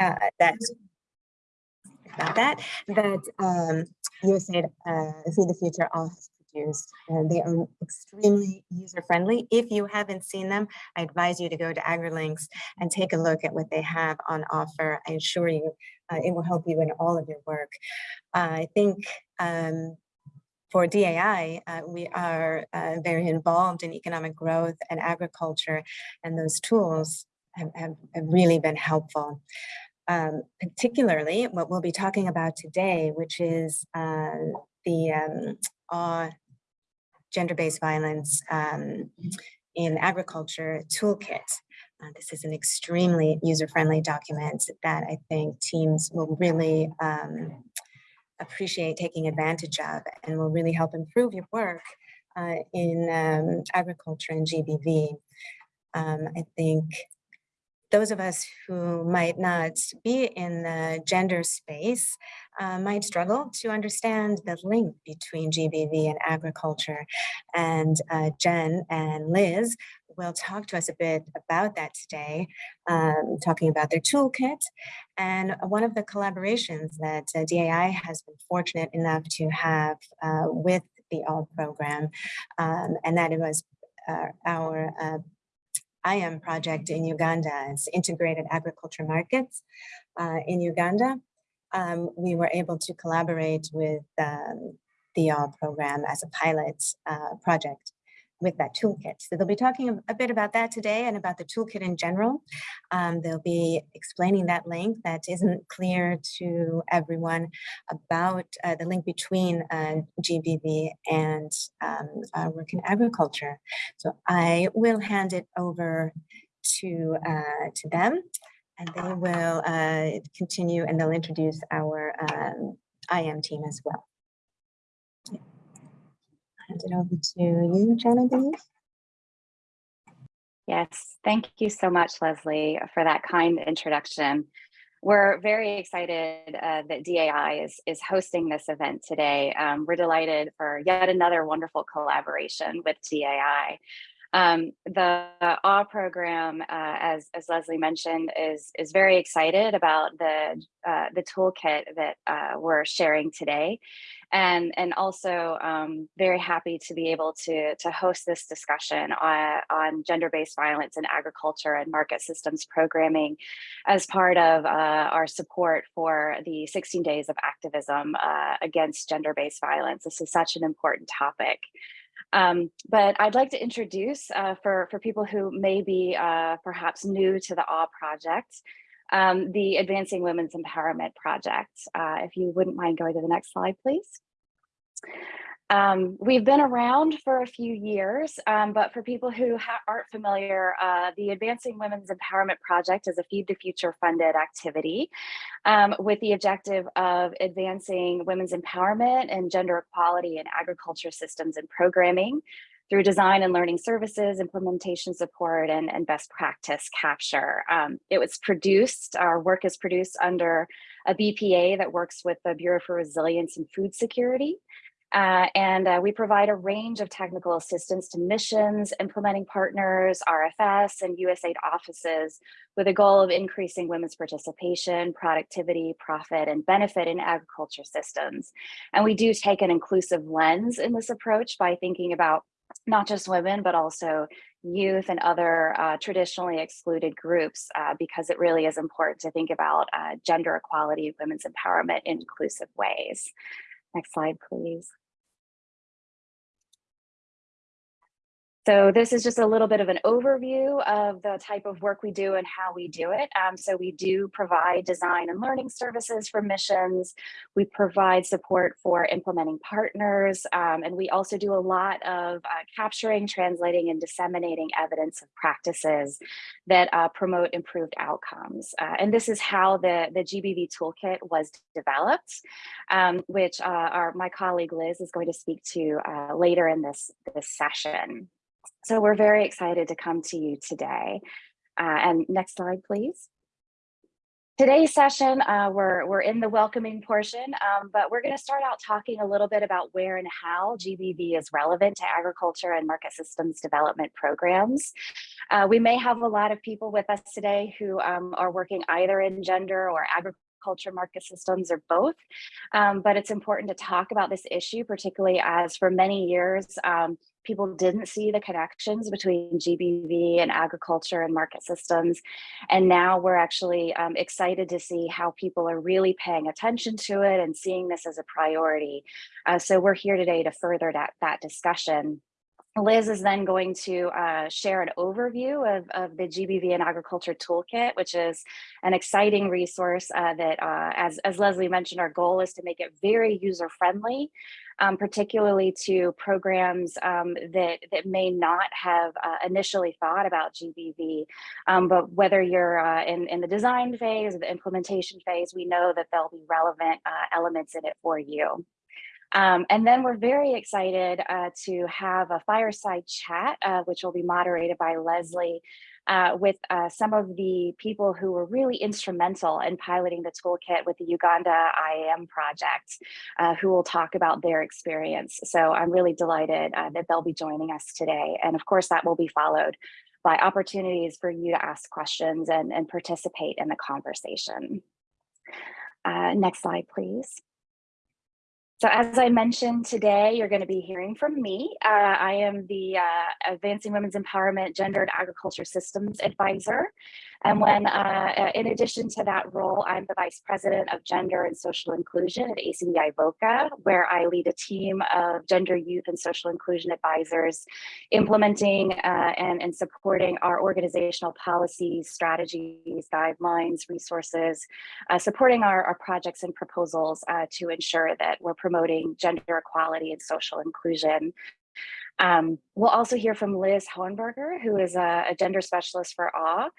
uh, that about that that um, USAID uh, Feed the Future all has produced. And they are extremely user friendly. If you haven't seen them, I advise you to go to AgriLinks and take a look at what they have on offer. I assure you uh, it will help you in all of your work. Uh, I think um, for DAI, uh, we are uh, very involved in economic growth and agriculture, and those tools have, have, have really been helpful. Um, particularly what we'll be talking about today, which is uh, the um, gender-based violence um, in agriculture toolkit. Uh, this is an extremely user-friendly document that I think teams will really um, appreciate taking advantage of and will really help improve your work uh, in um, agriculture and GBV. Um, I think those of us who might not be in the gender space uh, might struggle to understand the link between GBV and agriculture. And uh, Jen and Liz will talk to us a bit about that today, um, talking about their toolkit. And one of the collaborations that uh, DAI has been fortunate enough to have uh, with the AWE program, um, and that it was uh, our uh, IAM project in Uganda, it's integrated agriculture markets uh, in Uganda. Um, we were able to collaborate with um, the AWE program as a pilot uh, project with that toolkit. So they'll be talking a bit about that today and about the toolkit in general. Um, they'll be explaining that link that isn't clear to everyone about uh, the link between uh, GBV and um, work in agriculture. So I will hand it over to, uh, to them and they will uh, continue and they'll introduce our um, IAM team as well hand it over to you, Genevieve. Yes, thank you so much, Leslie, for that kind introduction. We're very excited uh, that DAI is, is hosting this event today. Um, we're delighted for yet another wonderful collaboration with DAI. Um, the AWE program, uh, as, as Leslie mentioned, is, is very excited about the, uh, the toolkit that uh, we're sharing today and and also um, very happy to be able to to host this discussion on, on gender-based violence in agriculture and market systems programming as part of uh, our support for the 16 days of activism uh, against gender-based violence. This is such an important topic. Um, but I'd like to introduce uh, for, for people who may be uh, perhaps new to the AWE project, um, the Advancing Women's Empowerment Project. Uh, if you wouldn't mind going to the next slide, please. Um, we've been around for a few years, um, but for people who aren't familiar, uh, the Advancing Women's Empowerment Project is a Feed the Future funded activity um, with the objective of advancing women's empowerment and gender equality in agriculture systems and programming, through design and learning services, implementation support, and, and best practice capture. Um, it was produced, our work is produced under a BPA that works with the Bureau for Resilience and Food Security. Uh, and uh, we provide a range of technical assistance to missions, implementing partners, RFS, and USAID offices with a goal of increasing women's participation, productivity, profit, and benefit in agriculture systems. And we do take an inclusive lens in this approach by thinking about not just women, but also youth and other uh, traditionally excluded groups, uh, because it really is important to think about uh, gender equality, women's empowerment in inclusive ways. Next slide, please. So this is just a little bit of an overview of the type of work we do and how we do it. Um, so we do provide design and learning services for missions. We provide support for implementing partners. Um, and we also do a lot of uh, capturing, translating, and disseminating evidence of practices that uh, promote improved outcomes. Uh, and this is how the, the GBV toolkit was developed, um, which uh, our, my colleague Liz is going to speak to uh, later in this, this session. So we're very excited to come to you today. Uh, and next slide, please. Today's session, uh, we're, we're in the welcoming portion, um, but we're going to start out talking a little bit about where and how GBV is relevant to agriculture and market systems development programs. Uh, we may have a lot of people with us today who um, are working either in gender or agriculture market systems or both. Um, but it's important to talk about this issue, particularly as for many years, um, people didn't see the connections between GBV and agriculture and market systems. And now we're actually um, excited to see how people are really paying attention to it and seeing this as a priority. Uh, so we're here today to further that, that discussion. Liz is then going to uh, share an overview of, of the GBV and Agriculture Toolkit, which is an exciting resource uh, that, uh, as, as Leslie mentioned, our goal is to make it very user-friendly, um, particularly to programs um, that, that may not have uh, initially thought about GBV. Um, but whether you're uh, in, in the design phase or the implementation phase, we know that there'll be relevant uh, elements in it for you. Um, and then we're very excited uh, to have a fireside chat, uh, which will be moderated by Leslie, uh, with uh, some of the people who were really instrumental in piloting the toolkit with the Uganda IAM project, uh, who will talk about their experience. So I'm really delighted uh, that they'll be joining us today. And of course, that will be followed by opportunities for you to ask questions and, and participate in the conversation. next slide, please. So as I mentioned today, you're going to be hearing from me. Uh, I am the uh, Advancing Women's Empowerment Gender and Agriculture Systems Advisor. And when, uh, uh, in addition to that role, I'm the Vice President of Gender and Social Inclusion at ACDI VOCA, where I lead a team of gender, youth, and social inclusion advisors, implementing uh, and, and supporting our organizational policies, strategies, guidelines, resources, uh, supporting our, our projects and proposals uh, to ensure that we're promoting gender equality and social inclusion um, we'll also hear from Liz Hohenberger, who is a, a gender specialist for AWE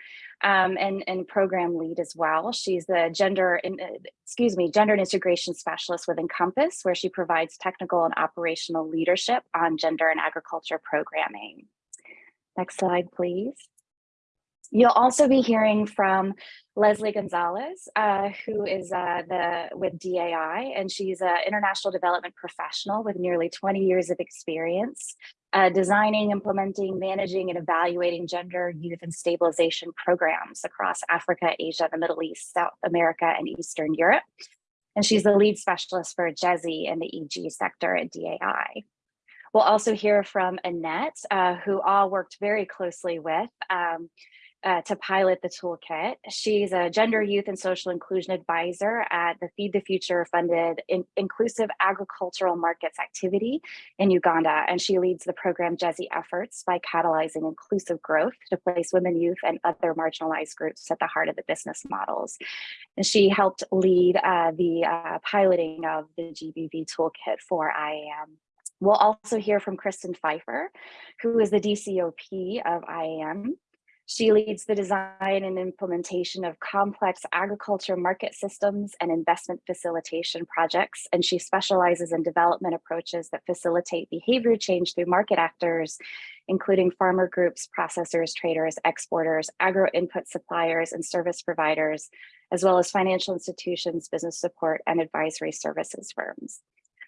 um, and, and program lead as well. She's the gender, in, uh, excuse me, gender and integration specialist with Encompass, where she provides technical and operational leadership on gender and agriculture programming. Next slide, please. You'll also be hearing from Leslie Gonzalez, uh, who is uh, the with DAI, and she's an international development professional with nearly 20 years of experience uh, designing, implementing, managing, and evaluating gender, youth, and stabilization programs across Africa, Asia, the Middle East, South America, and Eastern Europe. And she's the lead specialist for GESI in the EG sector at DAI. We'll also hear from Annette, uh, who all worked very closely with um, uh, to pilot the toolkit. She's a gender, youth, and social inclusion advisor at the Feed the Future funded in inclusive agricultural markets activity in Uganda. And she leads the program GESI efforts by catalyzing inclusive growth to place women, youth, and other marginalized groups at the heart of the business models. And she helped lead uh, the uh, piloting of the GBV toolkit for IAM. We'll also hear from Kristen Pfeiffer, who is the DCOP of IAM. She leads the design and implementation of complex agriculture market systems and investment facilitation projects, and she specializes in development approaches that facilitate behavior change through market actors, including farmer groups, processors, traders, exporters, agro input suppliers, and service providers, as well as financial institutions, business support, and advisory services firms.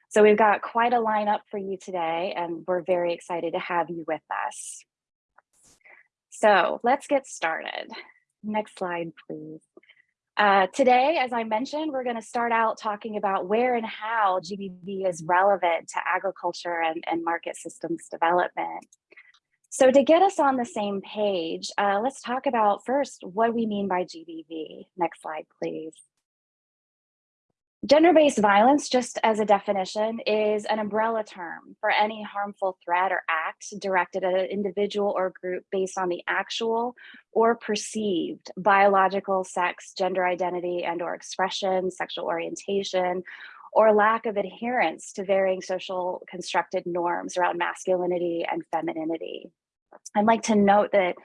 So we've got quite a lineup for you today, and we're very excited to have you with us. So let's get started. Next slide, please. Uh, today, as I mentioned, we're going to start out talking about where and how GBV is relevant to agriculture and, and market systems development. So to get us on the same page, uh, let's talk about first what we mean by GBV. Next slide, please. Gender-based violence, just as a definition, is an umbrella term for any harmful threat or act directed at an individual or group based on the actual or perceived biological sex, gender identity and or expression, sexual orientation, or lack of adherence to varying social constructed norms around masculinity and femininity. I'd like to note that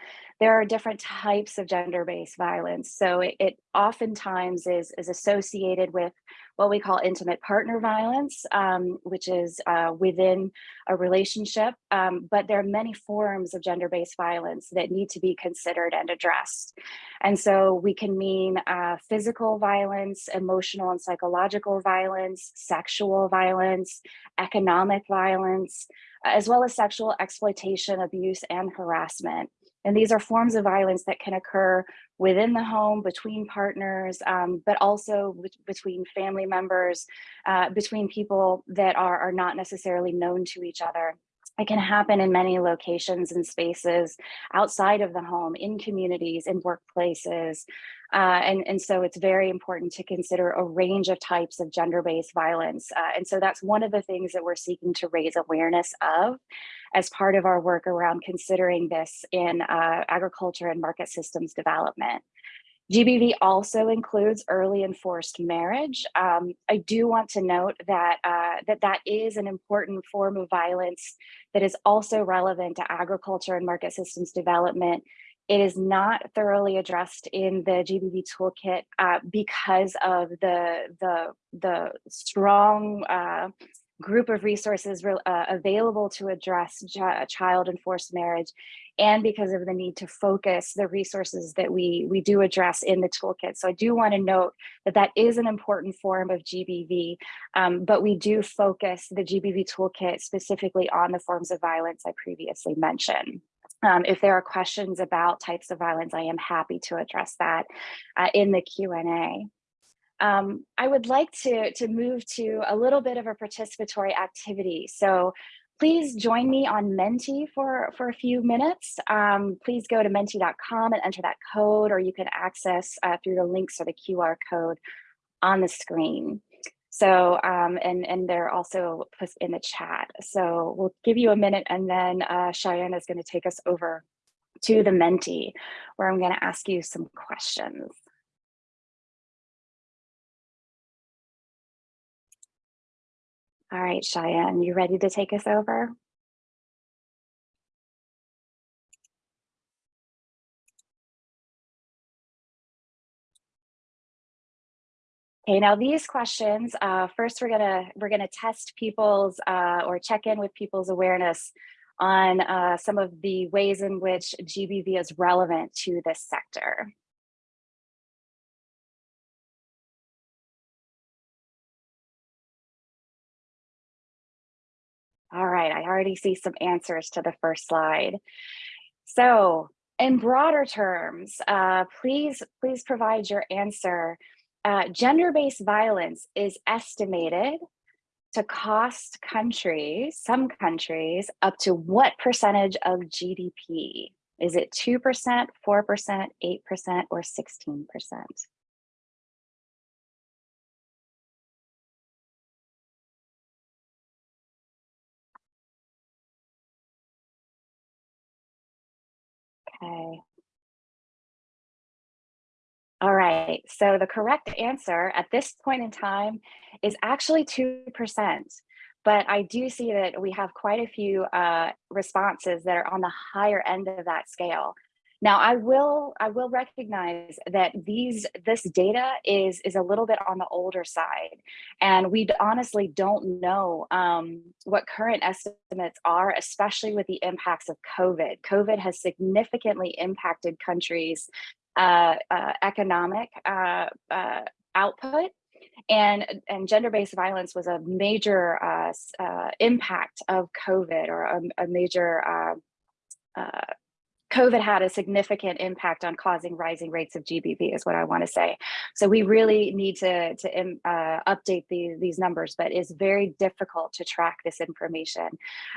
there are different types of gender-based violence. So it, it oftentimes is, is associated with what we call intimate partner violence, um, which is uh, within a relationship. Um, but there are many forms of gender-based violence that need to be considered and addressed. And so we can mean uh, physical violence, emotional and psychological violence, sexual violence, economic violence, as well as sexual exploitation, abuse, and harassment. And these are forms of violence that can occur within the home, between partners, um, but also between family members, uh, between people that are, are not necessarily known to each other. It can happen in many locations and spaces outside of the home, in communities, in workplaces. Uh, and, and so it's very important to consider a range of types of gender-based violence. Uh, and so that's one of the things that we're seeking to raise awareness of as part of our work around considering this in uh, agriculture and market systems development. GBV also includes early enforced marriage. Um, I do want to note that, uh, that that is an important form of violence that is also relevant to agriculture and market systems development. It is not thoroughly addressed in the GBV toolkit uh, because of the, the, the strong uh, group of resources uh, available to address child and forced marriage and because of the need to focus the resources that we we do address in the toolkit. So i do want to note that that is an important form of gbv um, but we do focus the gbv toolkit specifically on the forms of violence i previously mentioned um, if there are questions about types of violence, I am happy to address that uh, in the Q&A. Um, I would like to, to move to a little bit of a participatory activity. So please join me on Menti for, for a few minutes. Um, please go to menti.com and enter that code, or you can access uh, through the links or the QR code on the screen. So, um, and, and they're also put in the chat. So we'll give you a minute and then uh, Cheyenne is gonna take us over to the Menti, where I'm gonna ask you some questions. All right, Cheyenne, you ready to take us over? Okay, now these questions, uh, first we're gonna we're gonna test people's uh, or check in with people's awareness on uh, some of the ways in which GBV is relevant to this sector. All right, I already see some answers to the first slide. So in broader terms, uh, please, please provide your answer. Uh, Gender-based violence is estimated to cost countries, some countries, up to what percentage of GDP? Is it 2%, 4%, 8%, or 16%? Okay. All right, so the correct answer at this point in time is actually 2%. But I do see that we have quite a few uh, responses that are on the higher end of that scale. Now, I will I will recognize that these this data is is a little bit on the older side, and we honestly don't know um, what current estimates are, especially with the impacts of COVID. COVID has significantly impacted countries' uh, uh, economic uh, uh, output. And and gender-based violence was a major uh, impact of COVID or a, a major COVID had a significant impact on causing rising rates of GBV is what I want to say. So we really need to, to um, uh, update the, these numbers, but it's very difficult to track this information.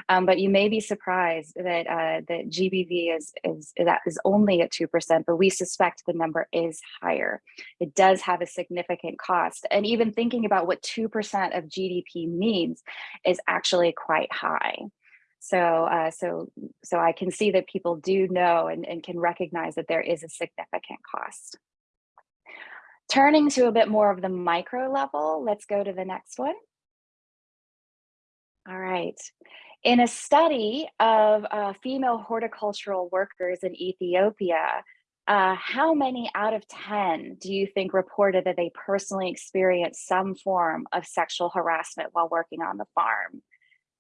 Um, but you may be surprised that uh, that GBV is, is, that is only at 2%, but we suspect the number is higher. It does have a significant cost. And even thinking about what 2% of GDP means is actually quite high. So, uh, so, so I can see that people do know and, and can recognize that there is a significant cost. Turning to a bit more of the micro level, let's go to the next one. All right. In a study of uh, female horticultural workers in Ethiopia, uh, how many out of 10 do you think reported that they personally experienced some form of sexual harassment while working on the farm?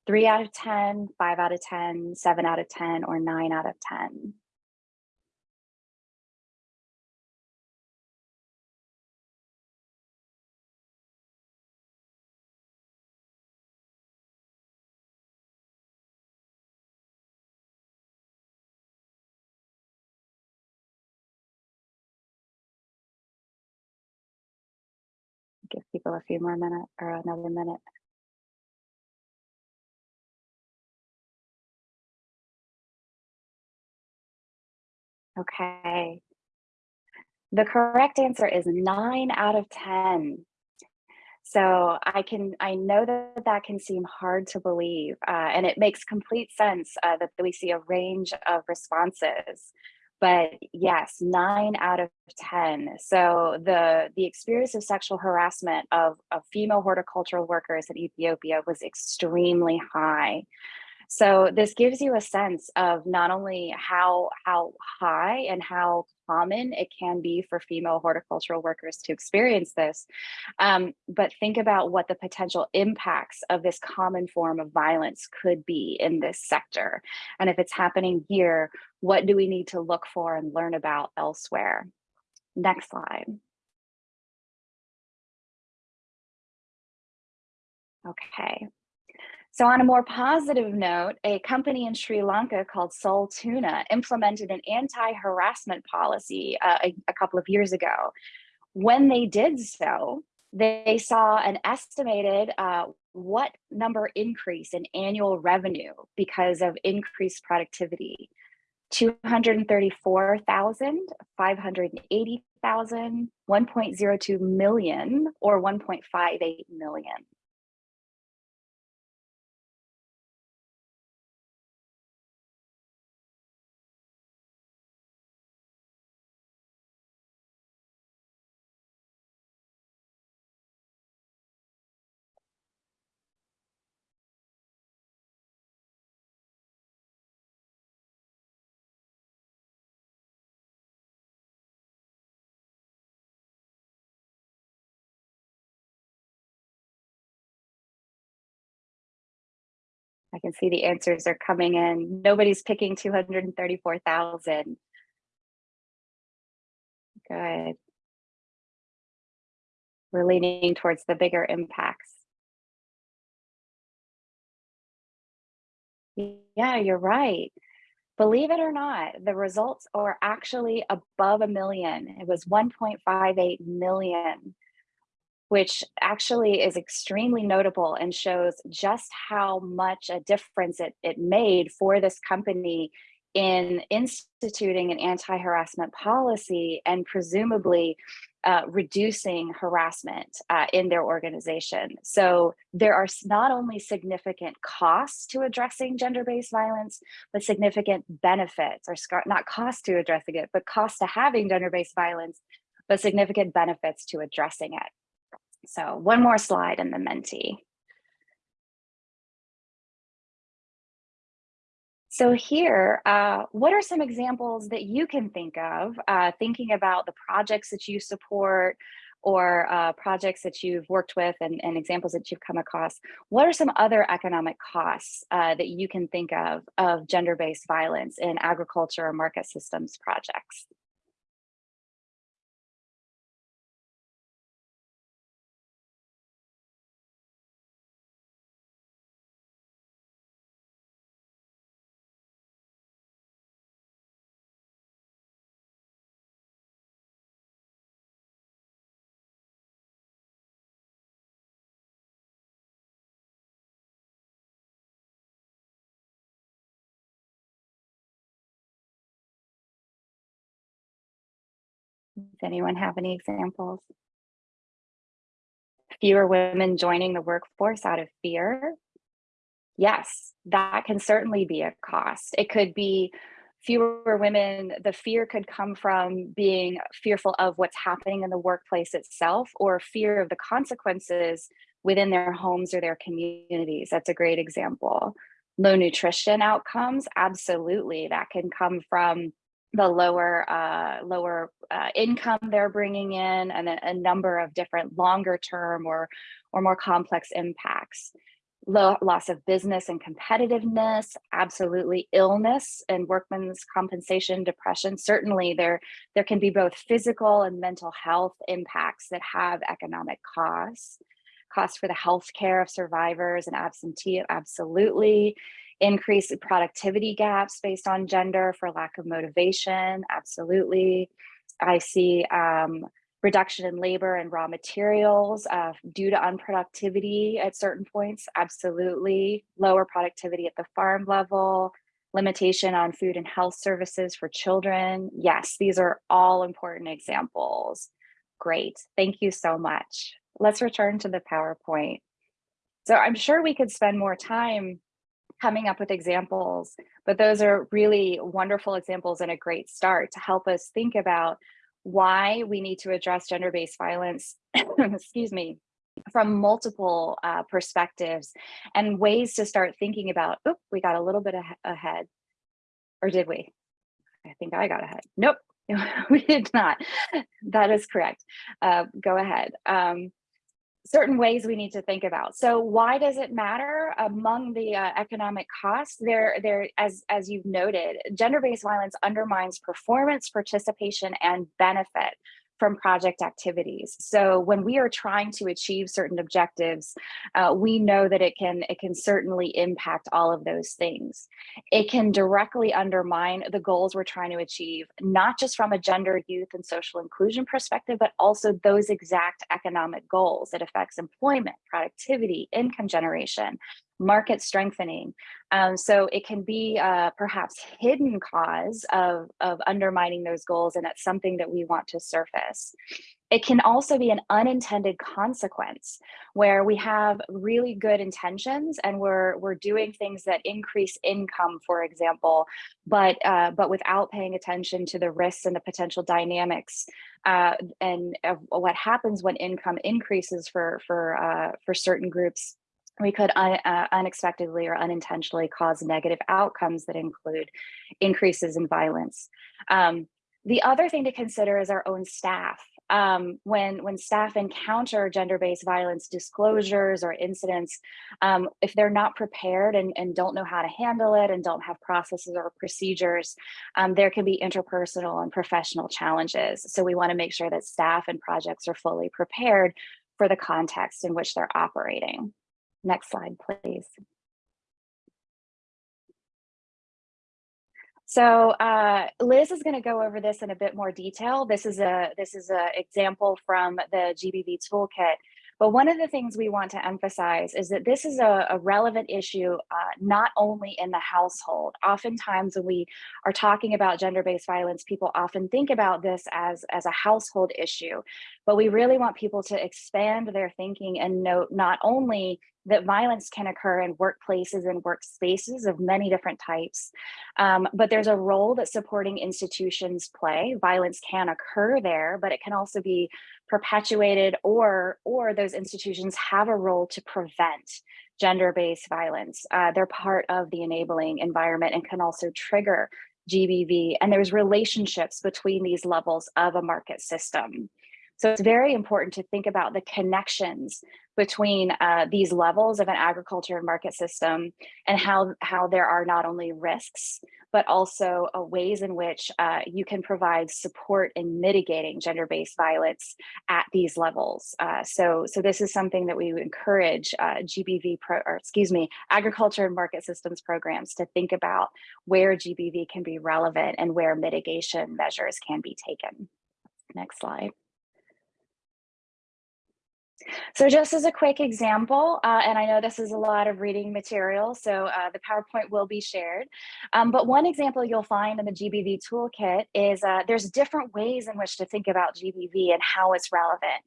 Three out of 10, five out of 10, seven out of 10, or nine out of 10? Give people a few more minutes or another minute. Okay. The correct answer is nine out of 10. So I can, I know that that can seem hard to believe, uh, and it makes complete sense uh, that we see a range of responses. But yes, nine out of 10. So the, the experience of sexual harassment of, of female horticultural workers in Ethiopia was extremely high. So this gives you a sense of not only how, how high and how common it can be for female horticultural workers to experience this, um, but think about what the potential impacts of this common form of violence could be in this sector. And if it's happening here, what do we need to look for and learn about elsewhere? Next slide. Okay, so on a more positive note, a company in Sri Lanka called Soul Tuna implemented an anti-harassment policy uh, a, a couple of years ago. When they did so, they saw an estimated uh, what number increase in annual revenue because of increased productivity. 234,000, 580,000, 1.02 million, or 1.58 million. I can see the answers are coming in. Nobody's picking 234,000. Good. We're leaning towards the bigger impacts. Yeah, you're right. Believe it or not, the results are actually above a million. It was 1.58 million which actually is extremely notable and shows just how much a difference it, it made for this company in instituting an anti-harassment policy and presumably uh, reducing harassment uh, in their organization. So there are not only significant costs to addressing gender-based violence, but significant benefits, or not cost to addressing it, but cost to having gender-based violence, but significant benefits to addressing it. So one more slide in the Menti. So here, uh, what are some examples that you can think of, uh, thinking about the projects that you support or uh, projects that you've worked with and, and, examples that you've come across, what are some other economic costs uh, that you can think of of gender-based violence in agriculture or market systems projects? Does anyone have any examples? Fewer women joining the workforce out of fear? Yes, that can certainly be a cost. It could be fewer women, the fear could come from being fearful of what's happening in the workplace itself or fear of the consequences within their homes or their communities. That's a great example. Low nutrition outcomes, absolutely, that can come from the lower uh, lower uh, income they're bringing in and a, a number of different longer term or or more complex impacts Low, loss of business and competitiveness, absolutely illness and workman's compensation, depression. Certainly there, there can be both physical and mental health impacts that have economic costs. Costs for the health care of survivors and absentee, absolutely. Increase productivity gaps based on gender for lack of motivation, absolutely. I see um, reduction in labor and raw materials uh, due to unproductivity at certain points, absolutely. Lower productivity at the farm level, limitation on food and health services for children. Yes, these are all important examples. Great, thank you so much. Let's return to the PowerPoint. So I'm sure we could spend more time coming up with examples, but those are really wonderful examples and a great start to help us think about why we need to address gender-based violence, excuse me, from multiple uh, perspectives and ways to start thinking about, oh, we got a little bit ahead, or did we? I think I got ahead. Nope, we did not. That is correct. Uh, go ahead. Um, certain ways we need to think about. So why does it matter among the uh, economic costs? There, there, as as you've noted, gender-based violence undermines performance, participation, and benefit from project activities. So when we are trying to achieve certain objectives, uh, we know that it can it can certainly impact all of those things. It can directly undermine the goals we're trying to achieve, not just from a gender, youth, and social inclusion perspective, but also those exact economic goals. It affects employment, productivity, income generation, market strengthening. Um, so it can be uh, perhaps hidden cause of, of undermining those goals and it's something that we want to surface. It can also be an unintended consequence where we have really good intentions and we're we're doing things that increase income, for example, but uh, but without paying attention to the risks and the potential dynamics uh, and what happens when income increases for for uh, for certain groups we could un uh, unexpectedly or unintentionally cause negative outcomes that include increases in violence. Um, the other thing to consider is our own staff. Um, when, when staff encounter gender-based violence disclosures or incidents, um, if they're not prepared and, and don't know how to handle it and don't have processes or procedures, um, there can be interpersonal and professional challenges. So we wanna make sure that staff and projects are fully prepared for the context in which they're operating. Next slide, please. So uh, Liz is going to go over this in a bit more detail. This is a this is an example from the GBV toolkit. But one of the things we want to emphasize is that this is a, a relevant issue uh, not only in the household. Oftentimes when we are talking about gender-based violence, people often think about this as, as a household issue. But we really want people to expand their thinking and note not only that violence can occur in workplaces and workspaces of many different types. Um, but there's a role that supporting institutions play. Violence can occur there, but it can also be perpetuated or, or those institutions have a role to prevent gender-based violence. Uh, they're part of the enabling environment and can also trigger GBV. And there's relationships between these levels of a market system. So it's very important to think about the connections between uh, these levels of an agriculture and market system and how, how there are not only risks, but also uh, ways in which uh, you can provide support in mitigating gender-based violence at these levels. Uh, so, so this is something that we encourage uh, GBV, pro, or excuse me, agriculture and market systems programs to think about where GBV can be relevant and where mitigation measures can be taken. Next slide. So just as a quick example, uh, and I know this is a lot of reading material, so uh, the PowerPoint will be shared. Um, but one example you'll find in the GBV toolkit is uh, there's different ways in which to think about GBV and how it's relevant.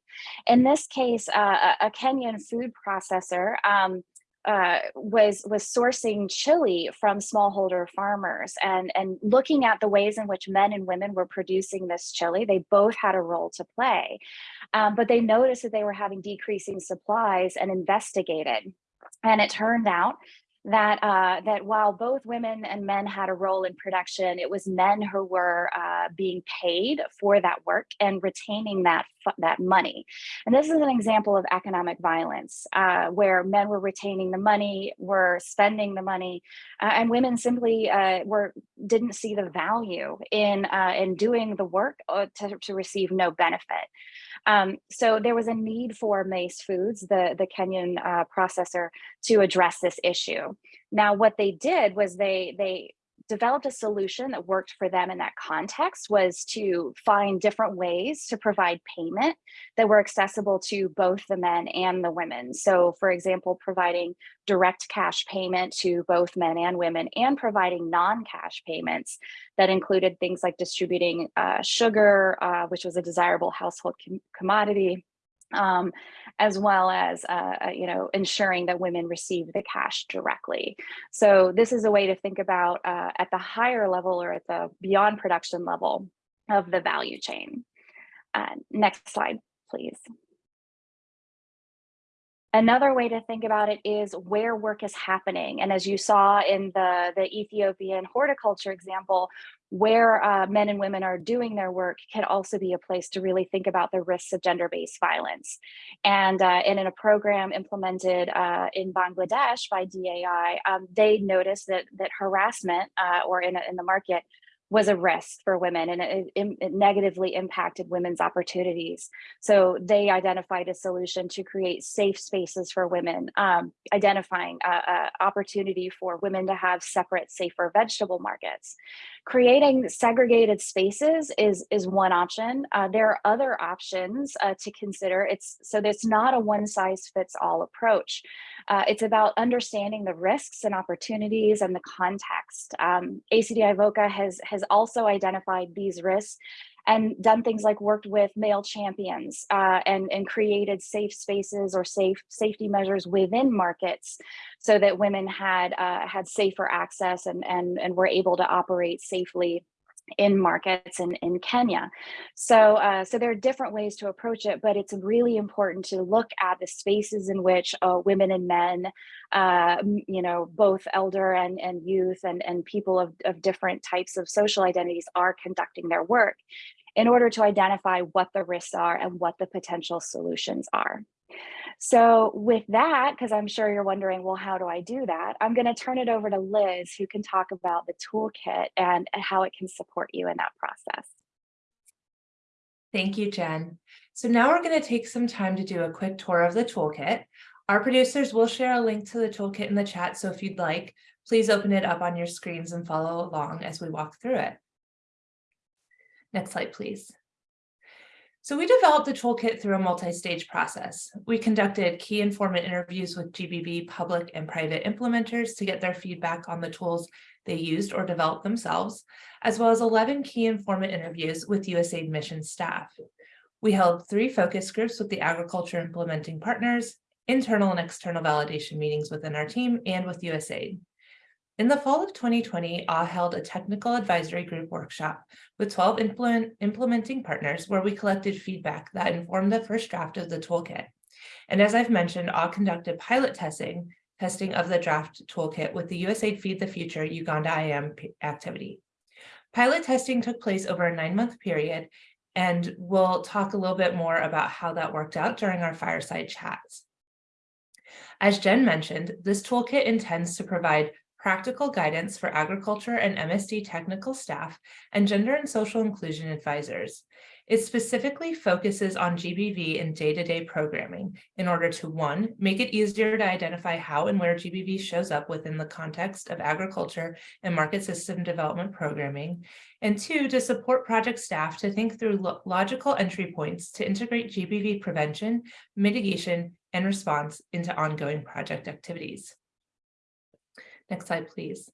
In this case, uh, a Kenyan food processor um, uh, was was sourcing chili from smallholder farmers and and looking at the ways in which men and women were producing this chili. They both had a role to play, um, but they noticed that they were having decreasing supplies and investigated. And it turned out that uh, that while both women and men had a role in production, it was men who were uh, being paid for that work and retaining that that money. And this is an example of economic violence, uh, where men were retaining the money, were spending the money, uh, and women simply uh, were didn't see the value in uh, in doing the work to, to receive no benefit. Um, so there was a need for Mace Foods, the, the Kenyan processor, to address this issue. Now, what they did was they, they developed a solution that worked for them in that context was to find different ways to provide payment that were accessible to both the men and the women. So for example, providing direct cash payment to both men and women and providing non-cash payments that included things like distributing uh, sugar, uh, which was a desirable household com commodity, um, as well as uh, uh, you know ensuring that women receive the cash directly. So this is a way to think about uh, at the higher level or at the beyond production level of the value chain. Uh, next slide, please. Another way to think about it is where work is happening. And as you saw in the, the Ethiopian horticulture example, where uh, men and women are doing their work can also be a place to really think about the risks of gender-based violence. And, uh, and in a program implemented uh, in Bangladesh by DAI, um, they noticed that, that harassment uh, or in, in the market was a risk for women and it, it, negatively impacted women's opportunities. So they identified a solution to create safe spaces for women, um, identifying a, opportunity for women to have separate, safer vegetable markets. Creating segregated spaces is, is one option. Uh, there are other options uh, to consider. It's So it's not a one size fits all approach. Uh, it's about understanding the risks and opportunities and the context. Um, ACDI VOCA has, has also identified these risks and done things like worked with male champions uh, and, and created safe spaces or safe safety measures within markets so that women had uh, had safer access and, and, and were able to operate safely in markets in, in Kenya. So, uh, so there are different ways to approach it, but it's really important to look at the spaces in which uh, women and men, uh, you know, both elder and, and youth and, and people of, of different types of social identities are conducting their work in order to identify what the risks are and what the potential solutions are. So with that, because I'm sure you're wondering, well, how do I do that? I'm going to turn it over to Liz, who can talk about the toolkit and how it can support you in that process. Thank you, Jen. So now we're going to take some time to do a quick tour of the toolkit. Our producers will share a link to the toolkit in the chat, so if you'd like, please open it up on your screens and follow along as we walk through it. Next slide, please. So we developed the toolkit through a multi-stage process. We conducted key informant interviews with GBV public and private implementers to get their feedback on the tools they used or developed themselves, as well as 11 key informant interviews with USAID mission staff. We held three focus groups with the agriculture implementing partners, internal and external validation meetings within our team and with USAID. In the fall of 2020, AW held a technical advisory group workshop with 12 implement, implementing partners where we collected feedback that informed the first draft of the toolkit. And as I've mentioned, AW conducted pilot testing, testing of the draft toolkit with the USAID Feed the Future Uganda IAM activity. Pilot testing took place over a nine month period, and we'll talk a little bit more about how that worked out during our fireside chats. As Jen mentioned, this toolkit intends to provide practical guidance for agriculture and MSD technical staff, and gender and social inclusion advisors. It specifically focuses on GBV in day-to-day -day programming in order to one, make it easier to identify how and where GBV shows up within the context of agriculture and market system development programming, and two, to support project staff to think through lo logical entry points to integrate GBV prevention, mitigation, and response into ongoing project activities. Next slide, please.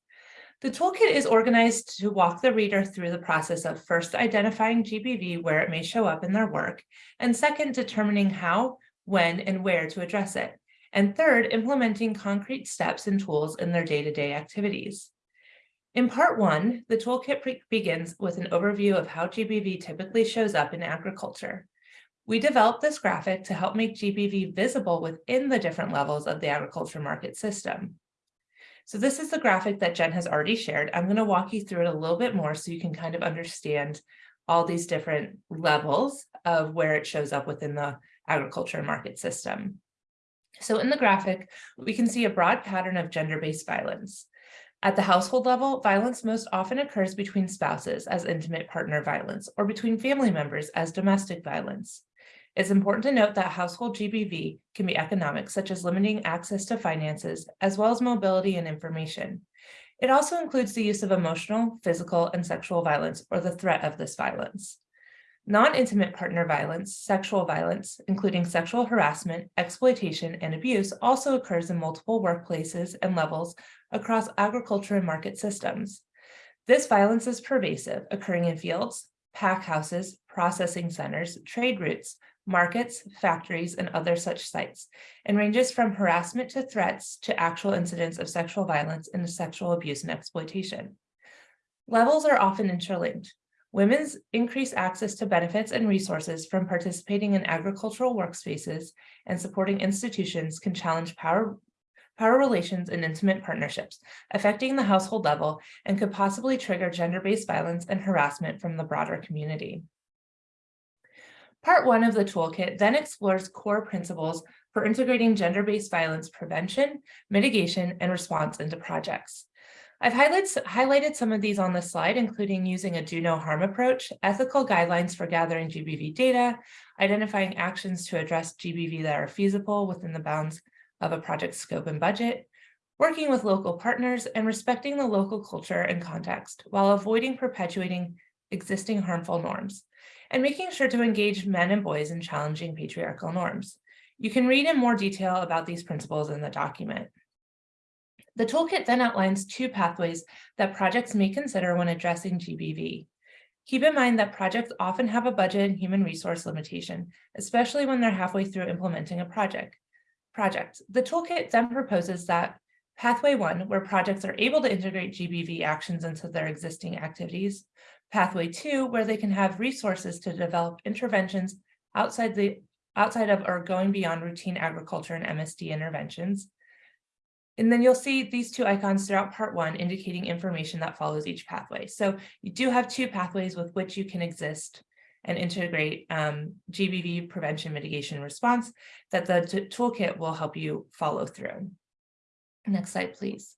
The toolkit is organized to walk the reader through the process of first identifying GBV where it may show up in their work, and second, determining how, when, and where to address it, and third, implementing concrete steps and tools in their day-to-day -day activities. In part one, the toolkit begins with an overview of how GBV typically shows up in agriculture. We developed this graphic to help make GBV visible within the different levels of the agriculture market system. So this is the graphic that Jen has already shared. I'm going to walk you through it a little bit more so you can kind of understand all these different levels of where it shows up within the agriculture market system. So in the graphic, we can see a broad pattern of gender-based violence. At the household level, violence most often occurs between spouses as intimate partner violence or between family members as domestic violence. It's important to note that household GBV can be economic, such as limiting access to finances, as well as mobility and information. It also includes the use of emotional, physical, and sexual violence or the threat of this violence. Non-intimate partner violence, sexual violence, including sexual harassment, exploitation, and abuse also occurs in multiple workplaces and levels across agriculture and market systems. This violence is pervasive, occurring in fields, pack houses, processing centers, trade routes, markets, factories, and other such sites, and ranges from harassment to threats to actual incidents of sexual violence and sexual abuse and exploitation. Levels are often interlinked. Women's increased access to benefits and resources from participating in agricultural workspaces and supporting institutions can challenge power, power relations and intimate partnerships, affecting the household level and could possibly trigger gender-based violence and harassment from the broader community. Part one of the toolkit then explores core principles for integrating gender-based violence prevention, mitigation, and response into projects. I've highlighted, highlighted some of these on the slide, including using a do no harm approach, ethical guidelines for gathering GBV data, identifying actions to address GBV that are feasible within the bounds of a project scope and budget, working with local partners and respecting the local culture and context while avoiding perpetuating existing harmful norms, and making sure to engage men and boys in challenging patriarchal norms. You can read in more detail about these principles in the document. The toolkit then outlines two pathways that projects may consider when addressing GBV. Keep in mind that projects often have a budget and human resource limitation, especially when they're halfway through implementing a project. Project. The toolkit then proposes that pathway one, where projects are able to integrate GBV actions into their existing activities, pathway two, where they can have resources to develop interventions outside the outside of or going beyond routine agriculture and MSD interventions, and then you'll see these two icons throughout part one indicating information that follows each pathway. So you do have two pathways with which you can exist and integrate um, GBV prevention mitigation response that the toolkit will help you follow through. Next slide, please.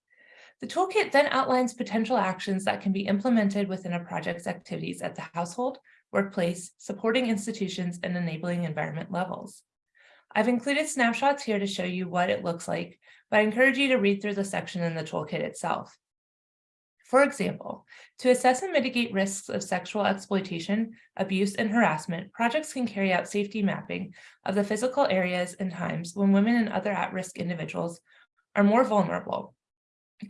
The toolkit then outlines potential actions that can be implemented within a project's activities at the household, workplace, supporting institutions, and enabling environment levels. I've included snapshots here to show you what it looks like, but I encourage you to read through the section in the toolkit itself. For example, to assess and mitigate risks of sexual exploitation, abuse, and harassment, projects can carry out safety mapping of the physical areas and times when women and other at-risk individuals are more vulnerable,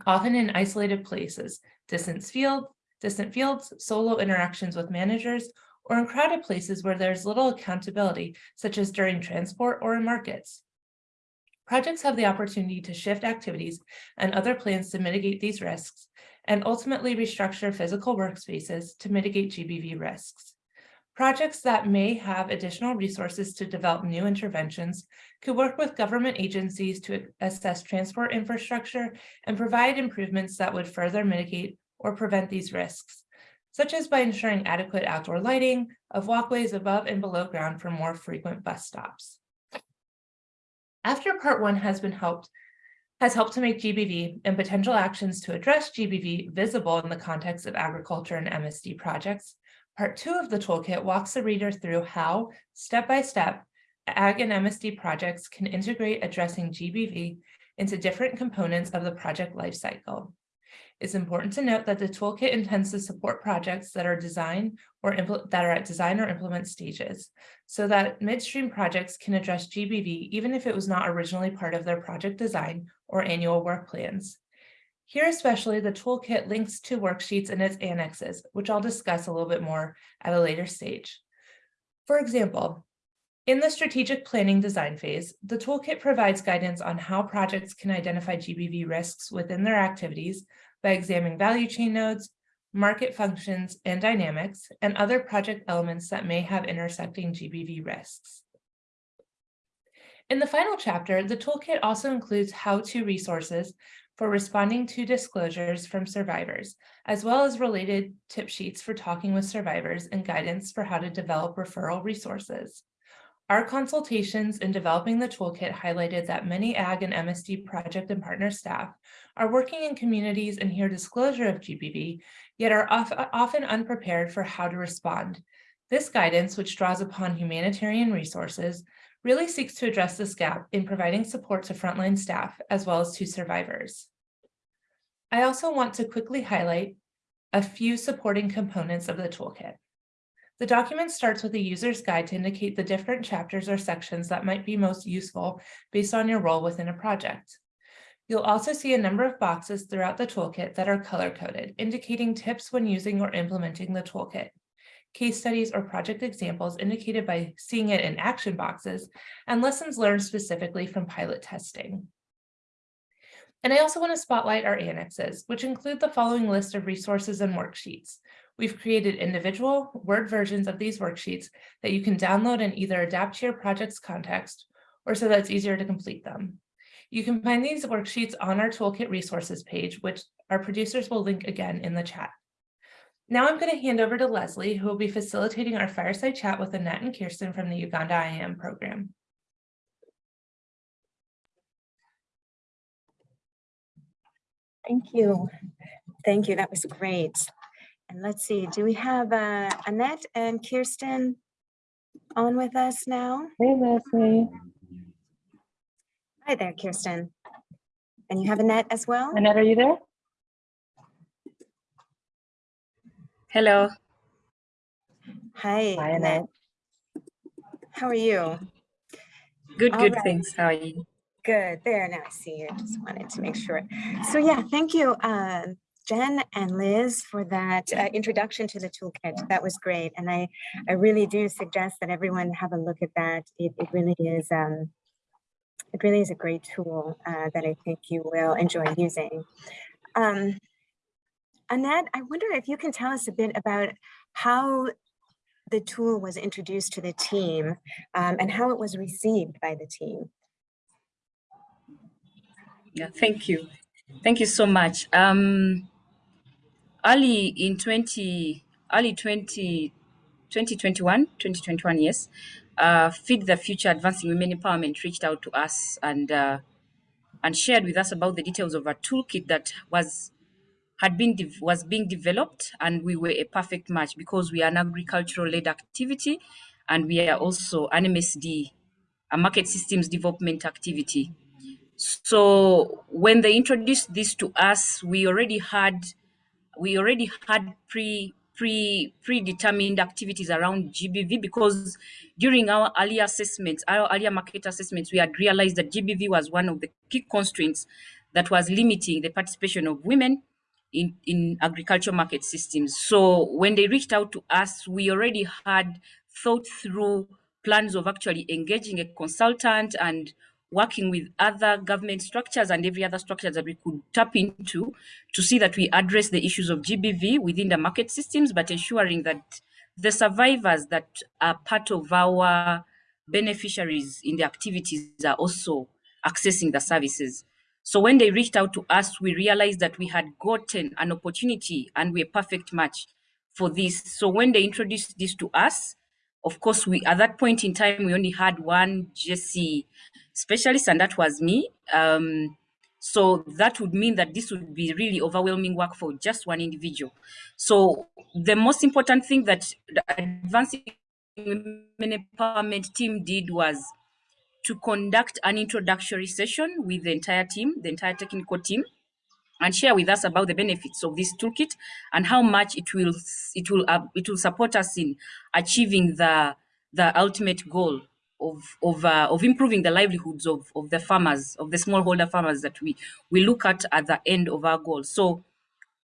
often in isolated places, distant, field, distant fields, solo interactions with managers, or in crowded places where there's little accountability, such as during transport or in markets. Projects have the opportunity to shift activities and other plans to mitigate these risks and ultimately restructure physical workspaces to mitigate GBV risks. Projects that may have additional resources to develop new interventions could work with government agencies to assess transport infrastructure and provide improvements that would further mitigate or prevent these risks such as by ensuring adequate outdoor lighting of walkways above and below ground for more frequent bus stops. After part one has been helped, has helped to make GBV and potential actions to address GBV visible in the context of agriculture and MSD projects, part two of the toolkit walks the reader through how, step by step, ag and MSD projects can integrate addressing GBV into different components of the project lifecycle. It's important to note that the toolkit intends to support projects that are designed or that are at design or implement stages, so that midstream projects can address GBV even if it was not originally part of their project design or annual work plans. Here especially, the toolkit links to worksheets and its annexes, which I'll discuss a little bit more at a later stage. For example, in the strategic planning design phase, the toolkit provides guidance on how projects can identify GBV risks within their activities by examining value chain nodes, market functions and dynamics, and other project elements that may have intersecting GBV risks. In the final chapter, the toolkit also includes how-to resources for responding to disclosures from survivors, as well as related tip sheets for talking with survivors and guidance for how to develop referral resources. Our consultations in developing the toolkit highlighted that many AG and MSD project and partner staff are working in communities and hear disclosure of GBV, yet are often unprepared for how to respond. This guidance, which draws upon humanitarian resources, really seeks to address this gap in providing support to frontline staff as well as to survivors. I also want to quickly highlight a few supporting components of the toolkit. The document starts with a user's guide to indicate the different chapters or sections that might be most useful based on your role within a project. You'll also see a number of boxes throughout the toolkit that are color-coded, indicating tips when using or implementing the toolkit case studies or project examples indicated by seeing it in action boxes, and lessons learned specifically from pilot testing. And I also want to spotlight our annexes, which include the following list of resources and worksheets. We've created individual Word versions of these worksheets that you can download and either adapt to your project's context or so that it's easier to complete them. You can find these worksheets on our toolkit resources page, which our producers will link again in the chat. Now I'm going to hand over to Leslie, who will be facilitating our fireside chat with Annette and Kirsten from the Uganda IAM program. Thank you. Thank you. That was great. And let's see, do we have uh, Annette and Kirsten on with us now? Hey, Leslie. Hi there, Kirsten. And you have Annette as well? Annette, are you there? Hello. Hi, Hi, Annette. Annette. How are you? Good, All good. right. Thanks. How are you? Good. There, now I see you. Just wanted to make sure. So yeah, thank you, uh, Jen and Liz for that uh, introduction to the toolkit. That was great. And I, I really do suggest that everyone have a look at that. It, it really is, um, it really is a great tool uh, that I think you will enjoy using. Um, Annette, I wonder if you can tell us a bit about how the tool was introduced to the team um, and how it was received by the team. Yeah, thank you. Thank you so much. Um, early in 20, early 20, 2021, 2021, yes, uh, Feed the Future Advancing Women Empowerment reached out to us and uh, and shared with us about the details of a toolkit that was had been was being developed and we were a perfect match because we are an agricultural led activity and we are also an MSD, a market systems development activity. So when they introduced this to us, we already had we already had pre pre predetermined activities around GBV because during our earlier assessments, our earlier market assessments, we had realized that GBV was one of the key constraints that was limiting the participation of women in, in agriculture market systems. So when they reached out to us, we already had thought through plans of actually engaging a consultant and working with other government structures and every other structure that we could tap into to see that we address the issues of GBV within the market systems, but ensuring that the survivors that are part of our beneficiaries in the activities are also accessing the services. So when they reached out to us, we realized that we had gotten an opportunity and we're a perfect match for this. So when they introduced this to us, of course, we at that point in time, we only had one GC specialist, and that was me. Um, so that would mean that this would be really overwhelming work for just one individual. So the most important thing that the advancing women empowerment team did was to conduct an introductory session with the entire team, the entire technical team, and share with us about the benefits of this toolkit and how much it will it will uh, it will support us in achieving the the ultimate goal of of uh, of improving the livelihoods of of the farmers of the smallholder farmers that we we look at at the end of our goal. So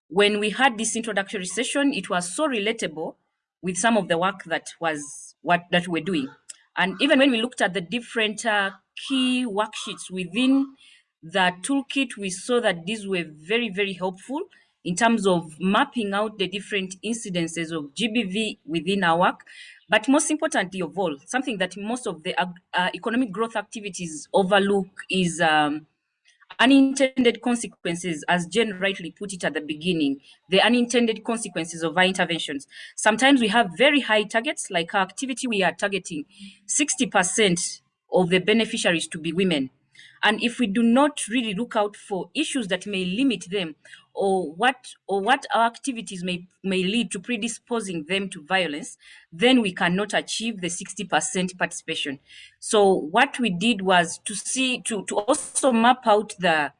when we had this introductory session, it was so relatable with some of the work that was what that we're doing. And even when we looked at the different uh, key worksheets within the toolkit, we saw that these were very, very helpful in terms of mapping out the different incidences of GBV within our work. But most importantly of all, something that most of the uh, economic growth activities overlook is um, unintended consequences, as Jen rightly put it at the beginning, the unintended consequences of our interventions. Sometimes we have very high targets, like our activity, we are targeting 60% of the beneficiaries to be women. And if we do not really look out for issues that may limit them or what or what our activities may may lead to predisposing them to violence, then we cannot achieve the 60% participation. So what we did was to see to, to also map out the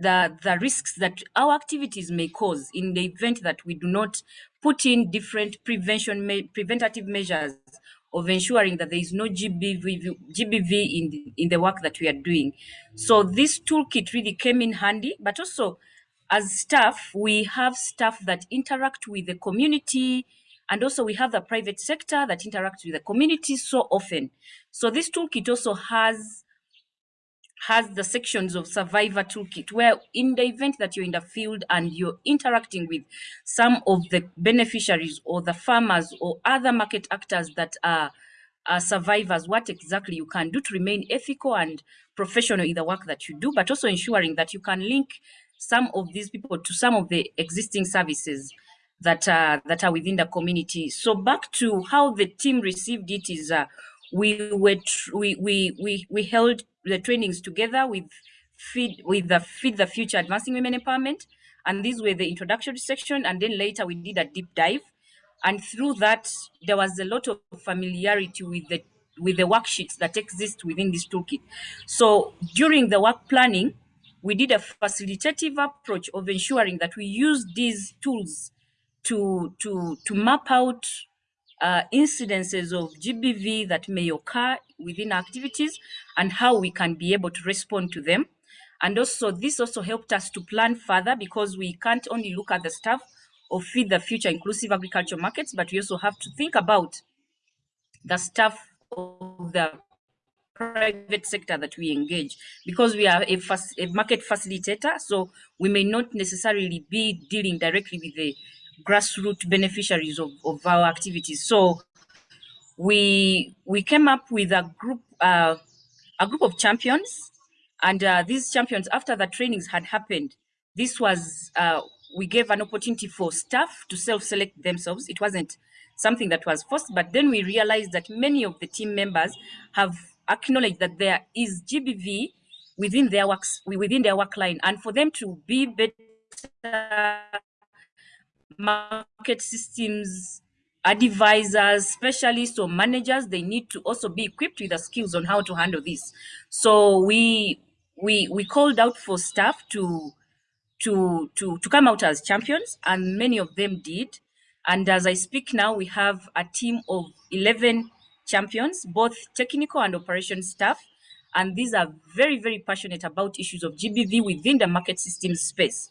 the, the risks that our activities may cause in the event that we do not put in different prevention preventative measures of ensuring that there is no GBV, GBV in, the, in the work that we are doing. So this toolkit really came in handy, but also as staff, we have staff that interact with the community, and also we have the private sector that interacts with the community so often. So this toolkit also has has the sections of survivor toolkit where in the event that you're in the field and you're interacting with some of the beneficiaries or the farmers or other market actors that are, are survivors what exactly you can do to remain ethical and professional in the work that you do but also ensuring that you can link some of these people to some of the existing services that are that are within the community. So back to how the team received it is uh, we were we, we we we held the trainings together with feed with the feed the future advancing women empowerment. And these were the introductory section and then later we did a deep dive. And through that there was a lot of familiarity with the with the worksheets that exist within this toolkit. So during the work planning we did a facilitative approach of ensuring that we use these tools to to to map out uh, incidences of GBV that may occur within activities and how we can be able to respond to them. And also, this also helped us to plan further because we can't only look at the stuff of Feed the Future inclusive agriculture markets, but we also have to think about the stuff of the private sector that we engage because we are a, a market facilitator so we may not necessarily be dealing directly with the grassroots beneficiaries of, of our activities. So we we came up with a group uh, a group of champions, and uh, these champions, after the trainings had happened, this was uh, we gave an opportunity for staff to self-select themselves. It wasn't something that was forced, but then we realized that many of the team members have acknowledged that there is GBV within their works within their work line, and for them to be better market systems advisors, specialists, or managers, they need to also be equipped with the skills on how to handle this. So we we we called out for staff to to to to come out as champions, and many of them did. And as I speak now, we have a team of 11 champions, both technical and operation staff. And these are very, very passionate about issues of GBV within the market systems space.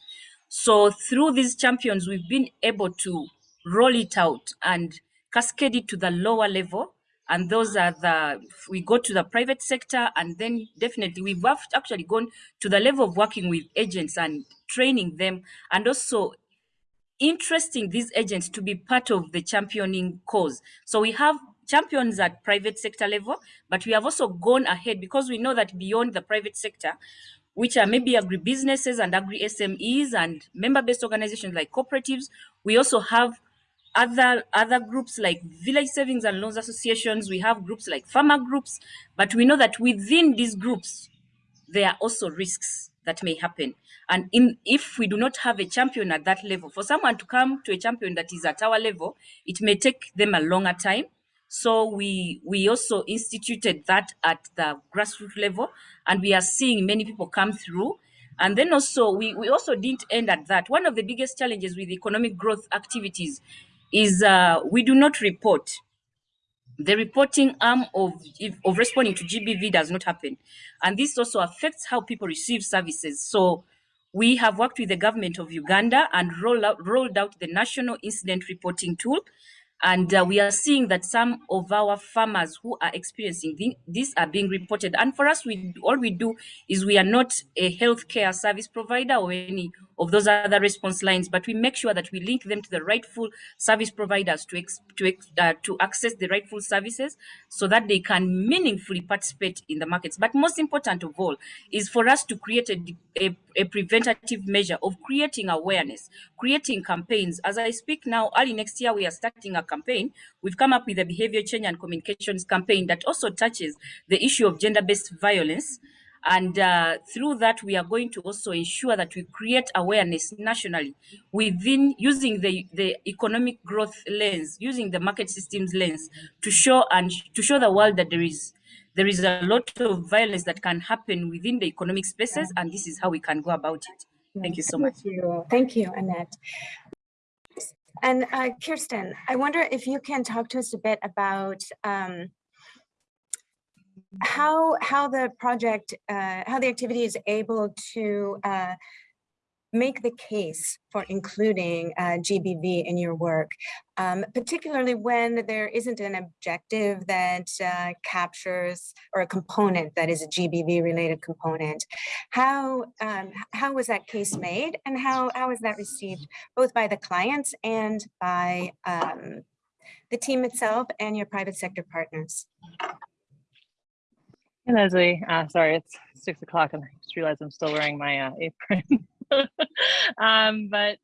So through these champions, we've been able to roll it out and cascade it to the lower level. And those are the, we go to the private sector and then definitely we've actually gone to the level of working with agents and training them and also interesting these agents to be part of the championing cause. So we have champions at private sector level, but we have also gone ahead because we know that beyond the private sector, which are maybe agribusinesses and agri SMEs and member-based organizations like cooperatives. We also have other other groups like village savings and loans associations. We have groups like farmer groups, but we know that within these groups, there are also risks that may happen. And in, if we do not have a champion at that level, for someone to come to a champion that is at our level, it may take them a longer time. So we we also instituted that at the grassroots level, and we are seeing many people come through. And then also we, we also didn't end at that. One of the biggest challenges with economic growth activities is uh, we do not report. The reporting arm of, of responding to GBV does not happen. And this also affects how people receive services. So we have worked with the government of Uganda and roll out, rolled out the National Incident Reporting Tool and uh, we are seeing that some of our farmers who are experiencing this are being reported. And for us, we all we do is we are not a healthcare service provider or any of those other response lines, but we make sure that we link them to the rightful service providers to ex, to ex, uh, to access the rightful services, so that they can meaningfully participate in the markets. But most important of all is for us to create a, a, a preventative measure of creating awareness, creating campaigns. As I speak now, early next year we are starting a campaign. We've come up with a behavior change and communications campaign that also touches the issue of gender-based violence and uh, through that, we are going to also ensure that we create awareness nationally within using the, the economic growth lens, using the market systems lens to show and to show the world that there is there is a lot of violence that can happen within the economic spaces, and this is how we can go about it. Thank you so much. Thank you, Thank you, Annette. And uh, Kirsten, I wonder if you can talk to us a bit about um, how how the project uh, how the activity is able to uh, make the case for including uh, GBV in your work, um, particularly when there isn't an objective that uh, captures or a component that is a GBV related component. How um, how was that case made and how how was that received both by the clients and by um, the team itself and your private sector partners? Hey Leslie, uh, sorry, it's six o'clock and I just realized I'm still wearing my uh, apron. um, but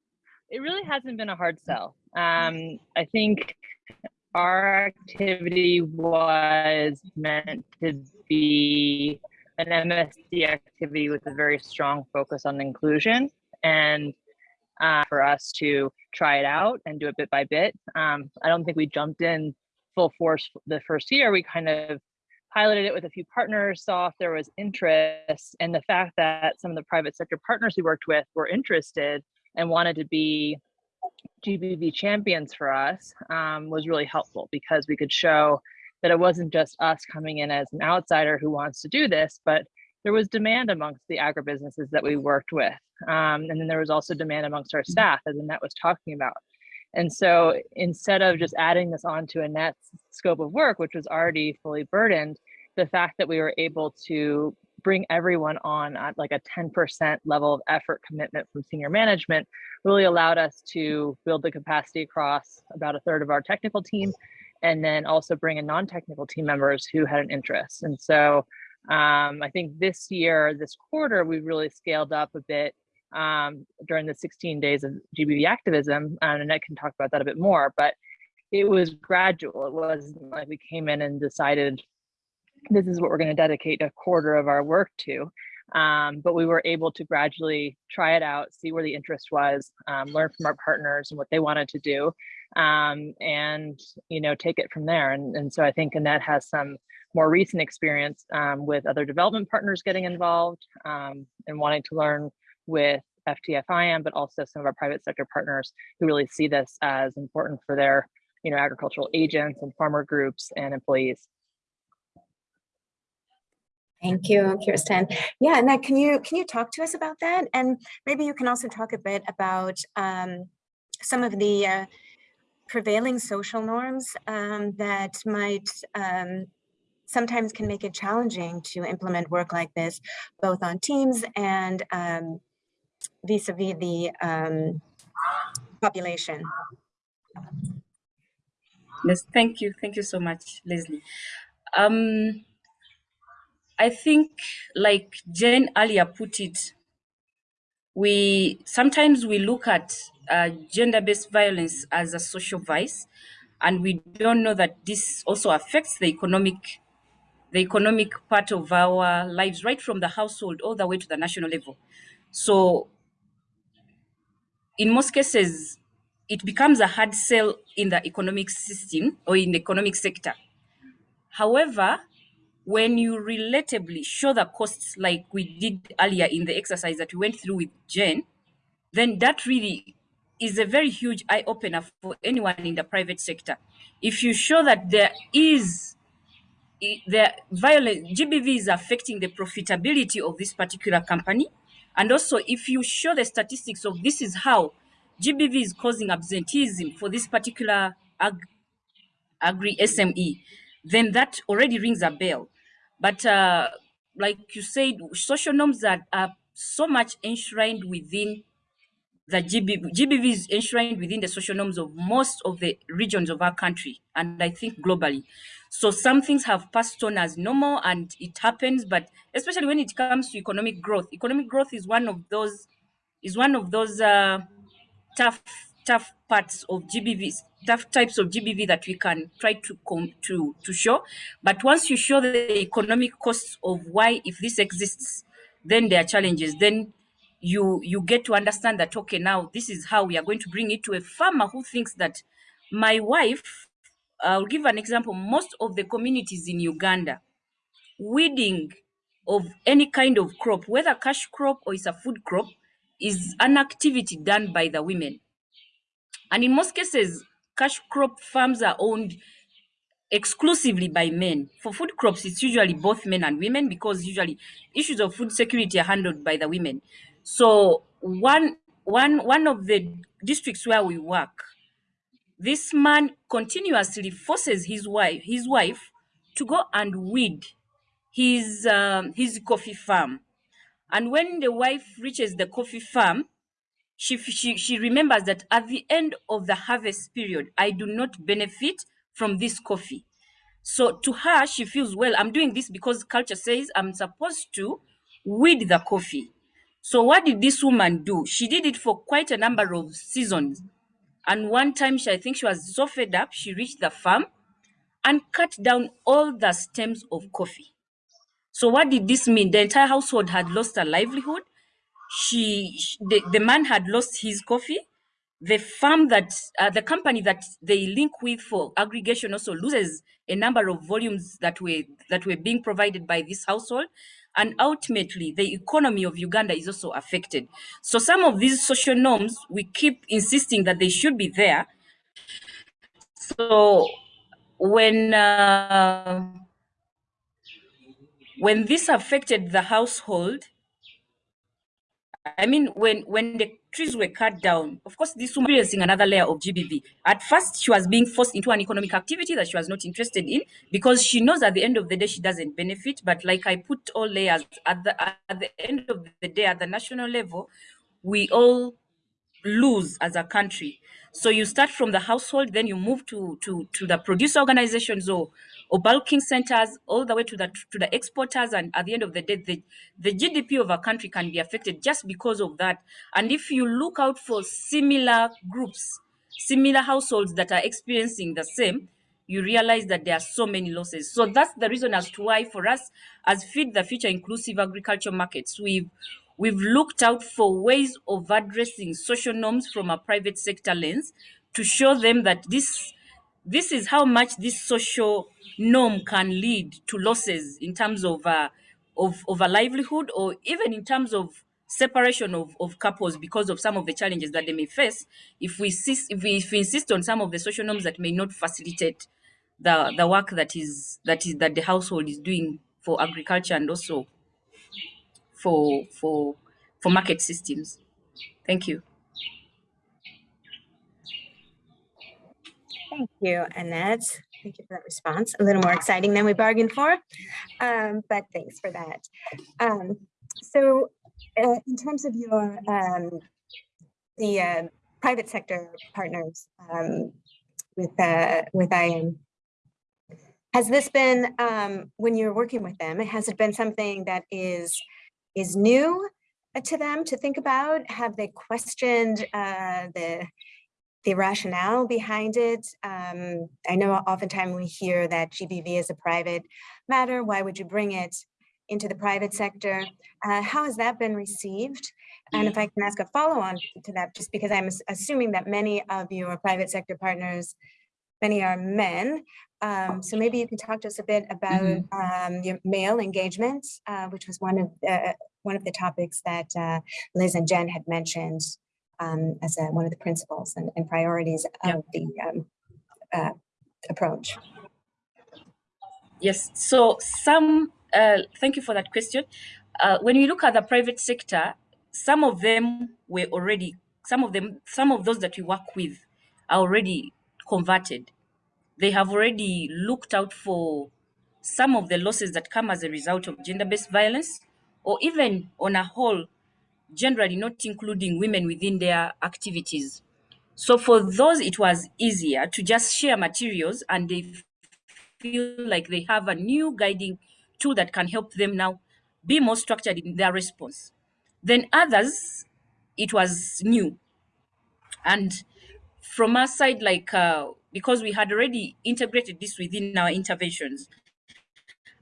it really hasn't been a hard sell. Um, I think our activity was meant to be an MSD activity with a very strong focus on inclusion and uh, for us to try it out and do it bit by bit. Um, I don't think we jumped in full force the first year. We kind of piloted it with a few partners, saw if there was interest, and the fact that some of the private sector partners we worked with were interested and wanted to be GBV champions for us um, was really helpful because we could show that it wasn't just us coming in as an outsider who wants to do this, but there was demand amongst the agribusinesses that we worked with. Um, and then there was also demand amongst our staff, as Annette was talking about. And so instead of just adding this onto Annette's scope of work, which was already fully burdened, the fact that we were able to bring everyone on at like a 10% level of effort commitment from senior management really allowed us to build the capacity across about a third of our technical team and then also bring in non-technical team members who had an interest. And so um, I think this year, this quarter, we really scaled up a bit um, during the 16 days of GBV activism. And Annette can talk about that a bit more, but it was gradual. It wasn't like we came in and decided this is what we're going to dedicate a quarter of our work to. Um, but we were able to gradually try it out, see where the interest was, um, learn from our partners and what they wanted to do, um, and you know take it from there. And, and so I think Annette has some more recent experience um, with other development partners getting involved um, and wanting to learn with FTFIM, but also some of our private sector partners who really see this as important for their you know, agricultural agents and farmer groups and employees. Thank you, Kirsten. Yeah, Annette, can you can you talk to us about that? And maybe you can also talk a bit about um, some of the uh, prevailing social norms um, that might um, sometimes can make it challenging to implement work like this, both on teams and um, vis-a-vis -vis the um, population. Yes, thank you. Thank you so much, Leslie. I think like Jane earlier put it, we sometimes we look at uh, gender-based violence as a social vice, and we don't know that this also affects the economic the economic part of our lives, right from the household all the way to the national level. So in most cases, it becomes a hard sell in the economic system or in the economic sector. However, when you relatively show the costs like we did earlier in the exercise that we went through with Jen, then that really is a very huge eye opener for anyone in the private sector. If you show that there is the violent GBV is affecting the profitability of this particular company, and also if you show the statistics of this is how GBV is causing absenteeism for this particular ag agri SME, then that already rings a bell. But uh, like you said, social norms that are so much enshrined within the GBV. GBV is enshrined within the social norms of most of the regions of our country, and I think globally. So some things have passed on as normal, and it happens. But especially when it comes to economic growth, economic growth is one of those is one of those uh, tough tough parts of GBV, tough types of GBV that we can try to come to to show. But once you show the economic costs of why, if this exists, then there are challenges. Then you you get to understand that okay, now this is how we are going to bring it to a farmer who thinks that my wife. I'll give an example. Most of the communities in Uganda, weeding of any kind of crop, whether cash crop or it's a food crop, is an activity done by the women. And in most cases, cash crop farms are owned exclusively by men. For food crops, it's usually both men and women because usually issues of food security are handled by the women. So one one one of the districts where we work, this man continuously forces his wife his wife to go and weed his um, his coffee farm. And when the wife reaches the coffee farm, she, she, she remembers that at the end of the harvest period, I do not benefit from this coffee. So to her, she feels, well, I'm doing this because culture says I'm supposed to weed the coffee. So what did this woman do? She did it for quite a number of seasons. And one time, she, I think she was so fed up, she reached the farm and cut down all the stems of coffee. So what did this mean? The entire household had lost a livelihood. She, the, the man had lost his coffee. The farm that, uh, the company that they link with for aggregation also loses a number of volumes that were that were being provided by this household, and ultimately the economy of Uganda is also affected. So some of these social norms we keep insisting that they should be there. So when uh, when this affected the household, I mean, when when the trees were cut down, of course, this woman experiencing another layer of GBV. At first, she was being forced into an economic activity that she was not interested in because she knows at the end of the day she doesn't benefit. But like I put all layers at the at the end of the day, at the national level, we all lose as a country. So you start from the household, then you move to to to the producer organizations or or bulking centers, all the way to the to the exporters, and at the end of the day, the, the GDP of a country can be affected just because of that. And if you look out for similar groups, similar households that are experiencing the same, you realize that there are so many losses. So that's the reason as to why for us as Feed the Future Inclusive Agriculture Markets, we've we've looked out for ways of addressing social norms from a private sector lens to show them that this this is how much this social norm can lead to losses in terms of uh, of, of a livelihood or even in terms of separation of, of couples because of some of the challenges that they may face if we, if we if we insist on some of the social norms that may not facilitate the the work that is that is that the household is doing for agriculture and also for for for market systems. Thank you. Thank you, Annette. Thank you for that response. A little more exciting than we bargained for, um, but thanks for that. Um, so uh, in terms of your, um, the uh, private sector partners um, with, uh, with IAM, has this been, um, when you're working with them, has it been something that is, is new to them to think about? Have they questioned uh, the the rationale behind it. Um, I know oftentimes we hear that GBV is a private matter. Why would you bring it into the private sector? Uh, how has that been received? And if I can ask a follow on to that, just because I'm assuming that many of your private sector partners, many are men. Um, so maybe you can talk to us a bit about mm -hmm. um, your male engagement, uh, which was one of the, one of the topics that uh, Liz and Jen had mentioned um, as a, one of the principles and, and priorities Yeah. of the um, uh, approach. Yes. So some, uh, thank you for that question. Uh, when we look at the private sector, some of them were already, some of them, some of those that we work with are already converted. They have already looked out for some of the losses that come as a result of gender-based violence, or even on a whole, generally not including women within their activities. So for those, it was easier to just share materials and they feel like they have a new guiding tool that can help them now be more structured in their response. Then others, it was new. And from our side, like, uh, because we had already integrated this within our interventions,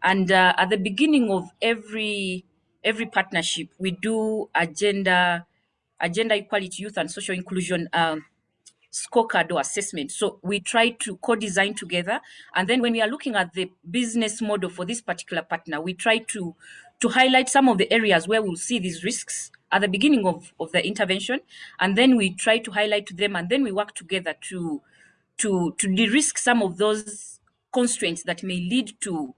and uh, at the beginning of every every partnership, we do agenda, agenda equality, youth and social inclusion um, scorecard or assessment. So we try to co-design together. And then when we are looking at the business model for this particular partner, we try to, to highlight some of the areas where we'll see these risks at the beginning of, of the intervention. And then we try to highlight to them and then we work together to, to, to de-risk some of those constraints that may lead to,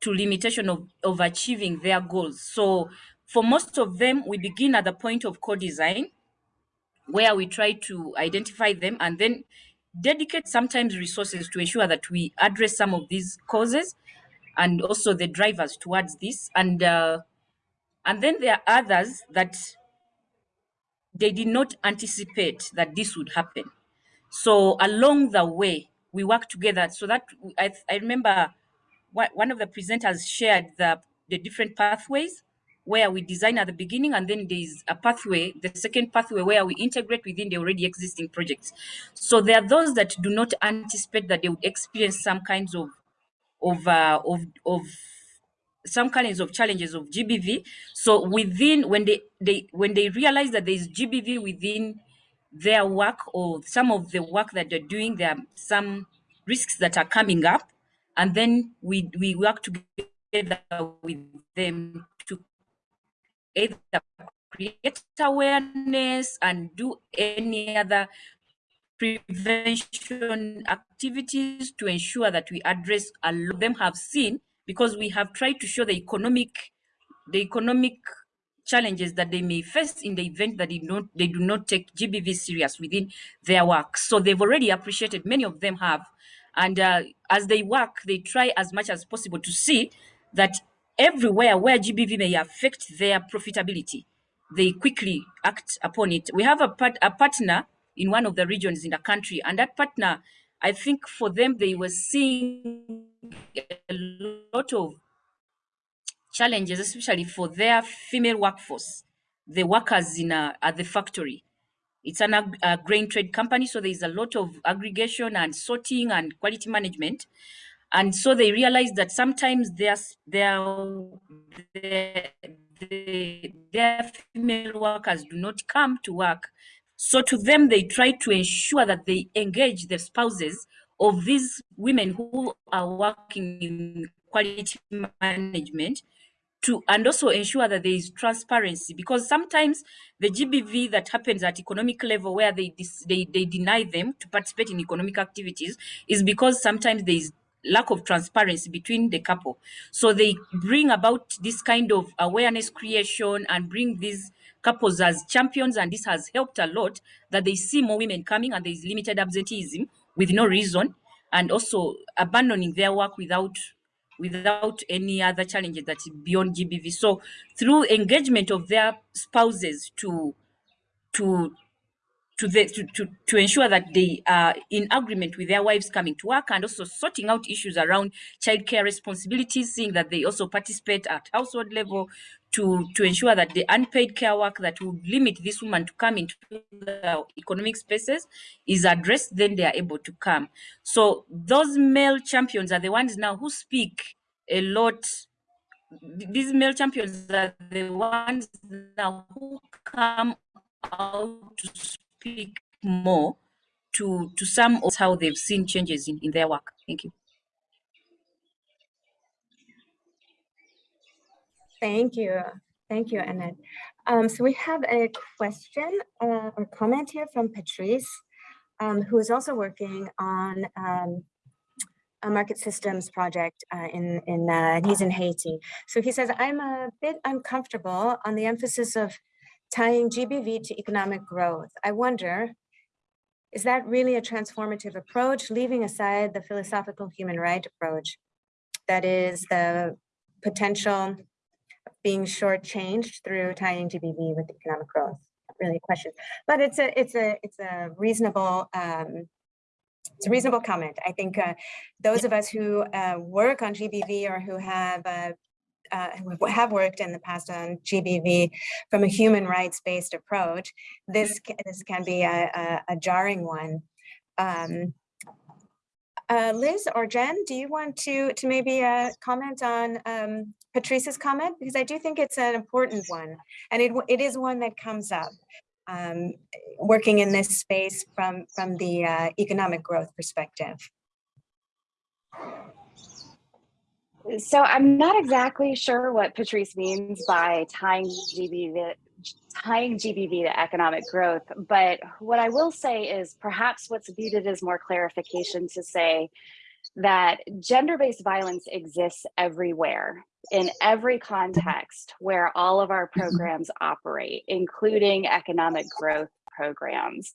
to limitation of, of achieving their goals. So for most of them, we begin at the point of co-design where we try to identify them and then dedicate sometimes resources to ensure that we address some of these causes and also the drivers towards this and uh, and then there are others that they did not anticipate that this would happen so along the way we work together so that i, I remember one of the presenters shared the the different pathways where we design at the beginning and then there's a pathway, the second pathway where we integrate within the already existing projects. So there are those that do not anticipate that they would experience some kinds of of uh, of of some kinds of challenges of GBV. So within when they they when they realize that there is GBV within their work or some of the work that they're doing, there are some risks that are coming up, and then we we work together with them to either create awareness and do any other prevention activities to ensure that we address a lot of them have seen because we have tried to show the economic the economic challenges that they may face in the event that they don't they do not take GBV serious within their work. So they've already appreciated, many of them have. And uh, as they work, they try as much as possible to see that everywhere where GBV may affect their profitability, they quickly act upon it. We have a, part, a partner in one of the regions in the country, and that partner, I think for them, they were seeing a lot of challenges, especially for their female workforce, the workers in a, at the factory. It's an ag a grain trade company, so there's a lot of aggregation and sorting and quality management. And so they realized that sometimes their their their, their female workers do not come to work. So to them they try to ensure that they engage the spouses of these women who are working in quality management to and also ensure that there is transparency because sometimes the GBV that happens at economic level where they they, they deny them to participate in economic activities is because sometimes there is lack of transparency between the couple. So they bring about this kind of awareness creation and bring these couples as champions. And this has helped a lot that they see more women coming and there's limited absenteeism with no reason and also abandoning their work without without any other challenges that's beyond GBV. So through engagement of their spouses to to to, the, to, to, to ensure that they are in agreement with their wives coming to work and also sorting out issues around childcare responsibilities, seeing that they also participate at household level to, to ensure that the unpaid care work that would limit this woman to come into the economic spaces is addressed, then they are able to come. So those male champions are the ones now who speak a lot these male champions are the ones now who come out to speak more to, to some of how they've seen changes in, in their work. Thank you. Thank you. Thank you, Annette. Um, so we have a question uh, or comment here from Patrice, um, who is also working on um, a market systems project uh, in, in uh, he's in Haiti. So he says, I'm a bit uncomfortable on the emphasis of tying GBV to economic growth. I wonder, is that really a transformative approach, leaving aside the philosophical human right approach? That is the potential being shortchanged through tying GBV with economic growth. Really a question, but it's a, it's a, it's a reasonable, um, it's a reasonable comment. I think uh, those of us who uh, work on GBV or who have uh, uh, have worked in the past on GBV from a human rights based approach, this ca- this can be a, a, a jarring one. Um, uh, Liz or Jen, do you want to to maybe uh, comment on um, Patrice's comment because I do think it's an important one, and it it is one that comes up. Um, working in this space from from the uh, economic growth perspective. So I'm not exactly sure what Patrice means by tying GBV, tying GBV to economic growth, but what I will say is perhaps what's needed is more clarification to say that gender-based violence exists everywhere in every context where all of our mm-hmm. programs operate, including economic growth programs.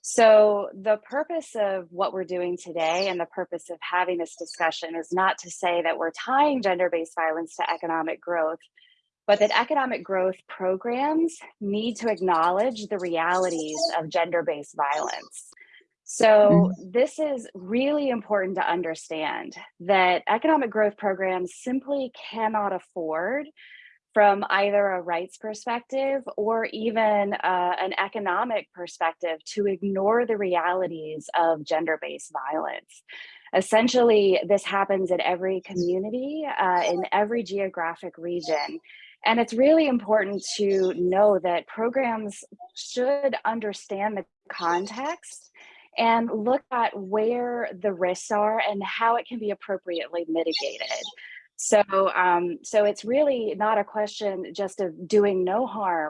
So the purpose of what we're doing today and the purpose of having this discussion is not to say that we're tying gender-based violence to economic growth, but that economic growth programs need to acknowledge the realities of gender-based violence. So mm-hmm. this is really important to understand that economic growth programs simply cannot afford from either a rights perspective or even uh, an economic perspective to ignore the realities of gender-based violence. Essentially, this happens in every community, uh, in every geographic region. And it's really important to know that programs should understand the context and look at where the risks are and how it can be appropriately mitigated. So, um, so it's really not a question just of doing no harm